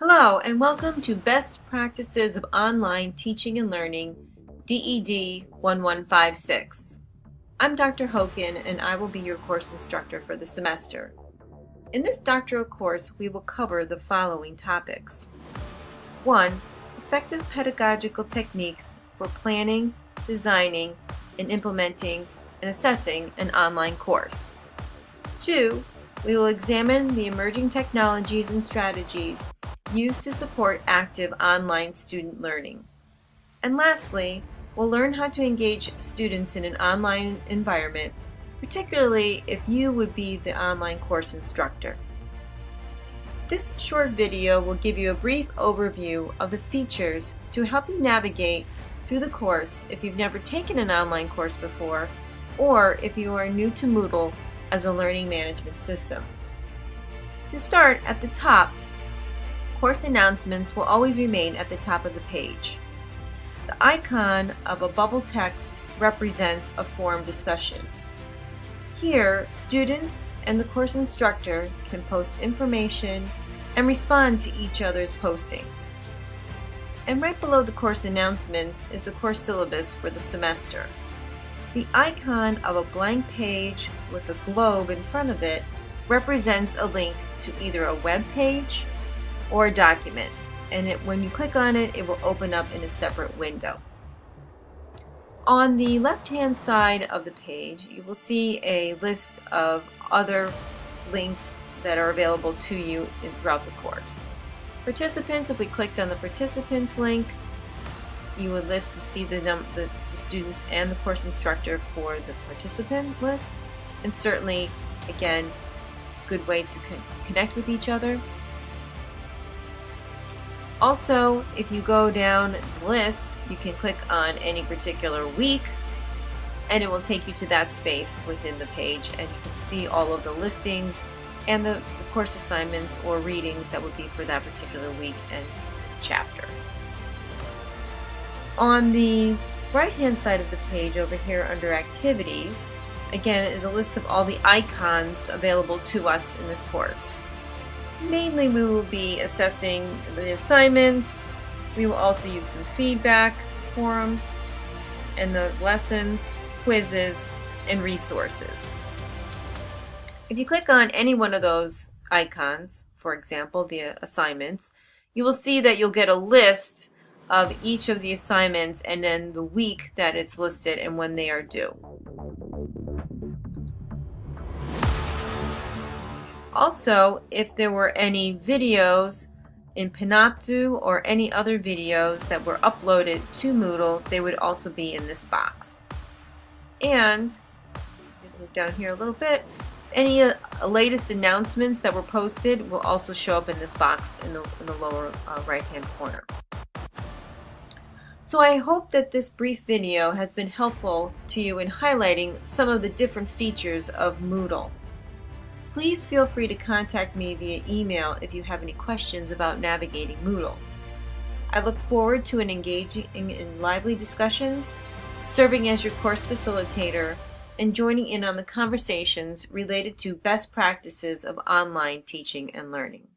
Hello and welcome to Best Practices of Online Teaching and Learning DED 1156. I'm Dr. Hoken and I will be your course instructor for the semester. In this doctoral course we will cover the following topics. 1. Effective pedagogical techniques for planning, designing, and implementing and assessing an online course. 2. We will examine the emerging technologies and strategies used to support active online student learning. And lastly, we'll learn how to engage students in an online environment, particularly if you would be the online course instructor. This short video will give you a brief overview of the features to help you navigate through the course if you've never taken an online course before or if you are new to Moodle as a learning management system. To start, at the top, course announcements will always remain at the top of the page. The icon of a bubble text represents a forum discussion. Here, students and the course instructor can post information and respond to each other's postings. And right below the course announcements is the course syllabus for the semester. The icon of a blank page with a globe in front of it represents a link to either a web page or document. And it, when you click on it, it will open up in a separate window. On the left-hand side of the page, you will see a list of other links that are available to you in, throughout the course. Participants, if we clicked on the participants link, you would list to see the, the, the students and the course instructor for the participant list. And certainly, again, good way to con connect with each other. Also, if you go down the list, you can click on any particular week and it will take you to that space within the page and you can see all of the listings and the, course assignments or readings that would be for that particular week and chapter. On the right hand side of the page over here under activities, again is a list of all the icons available to us in this course. Mainly we will be assessing the assignments, we will also use some feedback, forums, and the lessons, quizzes, and resources. If you click on any one of those icons, for example, the assignments, you will see that you'll get a list of each of the assignments and then the week that it's listed and when they are due. Also, if there were any videos in Panopto or any other videos that were uploaded to Moodle, they would also be in this box. And, move down here a little bit, any uh, latest announcements that were posted will also show up in this box in the, in the lower uh, right hand corner. So I hope that this brief video has been helpful to you in highlighting some of the different features of Moodle. Please feel free to contact me via email if you have any questions about navigating Moodle. I look forward to an engaging in lively discussions, serving as your course facilitator, and joining in on the conversations related to best practices of online teaching and learning.